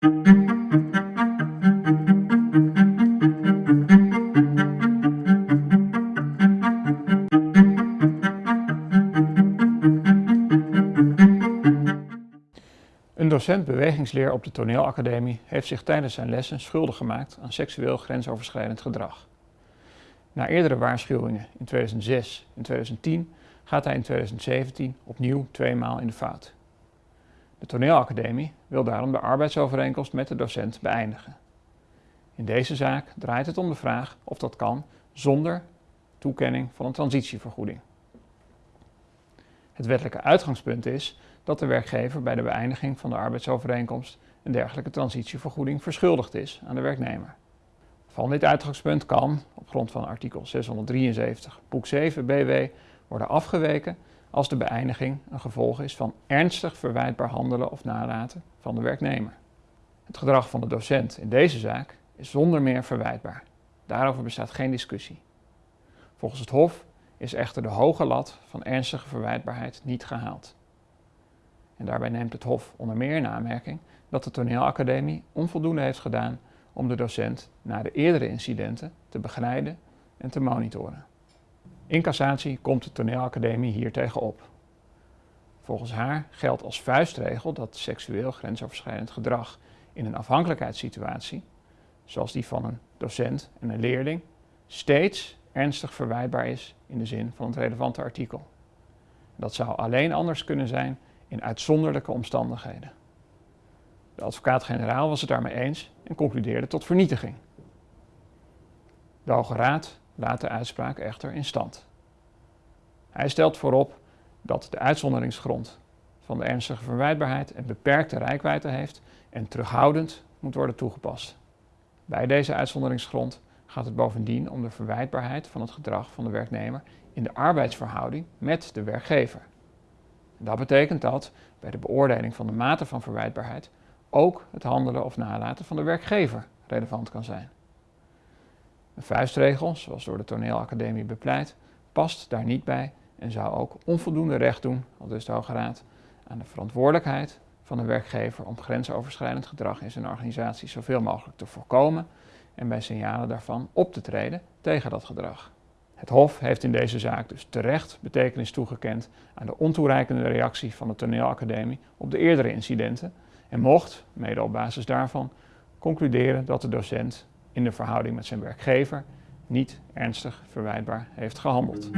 Een docent bewegingsleer op de toneelacademie heeft zich tijdens zijn lessen schuldig gemaakt aan seksueel grensoverschrijdend gedrag. Na eerdere waarschuwingen in 2006 en 2010 gaat hij in 2017 opnieuw tweemaal in de fout. De toneelacademie wil daarom de arbeidsovereenkomst met de docent beëindigen. In deze zaak draait het om de vraag of dat kan zonder toekenning van een transitievergoeding. Het wettelijke uitgangspunt is dat de werkgever bij de beëindiging van de arbeidsovereenkomst een dergelijke transitievergoeding verschuldigd is aan de werknemer. Van dit uitgangspunt kan, op grond van artikel 673 boek 7 BW, worden afgeweken als de beëindiging een gevolg is van ernstig verwijtbaar handelen of nalaten van de werknemer. Het gedrag van de docent in deze zaak is zonder meer verwijtbaar. Daarover bestaat geen discussie. Volgens het Hof is echter de hoge lat van ernstige verwijtbaarheid niet gehaald. En daarbij neemt het Hof onder meer in aanmerking dat de toneelacademie onvoldoende heeft gedaan om de docent na de eerdere incidenten te begeleiden en te monitoren. In cassatie komt de toneelacademie hier tegenop. Volgens haar geldt als vuistregel dat seksueel grensoverschrijdend gedrag in een afhankelijkheidssituatie, zoals die van een docent en een leerling, steeds ernstig verwijtbaar is in de zin van het relevante artikel. Dat zou alleen anders kunnen zijn in uitzonderlijke omstandigheden. De advocaat-generaal was het daarmee eens en concludeerde tot vernietiging. De Hoge Raad laat de uitspraak echter in stand. Hij stelt voorop dat de uitzonderingsgrond van de ernstige verwijtbaarheid een beperkte rijkwijde heeft en terughoudend moet worden toegepast. Bij deze uitzonderingsgrond gaat het bovendien om de verwijtbaarheid van het gedrag van de werknemer in de arbeidsverhouding met de werkgever. Dat betekent dat bij de beoordeling van de mate van verwijtbaarheid ook het handelen of nalaten van de werkgever relevant kan zijn. Een vuistregel, zoals door de toneelacademie bepleit, past daar niet bij en zou ook onvoldoende recht doen, al dus de Hoge Raad, aan de verantwoordelijkheid van de werkgever om grensoverschrijdend gedrag in zijn organisatie zoveel mogelijk te voorkomen en bij signalen daarvan op te treden tegen dat gedrag. Het Hof heeft in deze zaak dus terecht betekenis toegekend aan de ontoereikende reactie van de toneelacademie op de eerdere incidenten en mocht, mede op basis daarvan, concluderen dat de docent in de verhouding met zijn werkgever niet ernstig verwijtbaar heeft gehandeld.